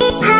Hi.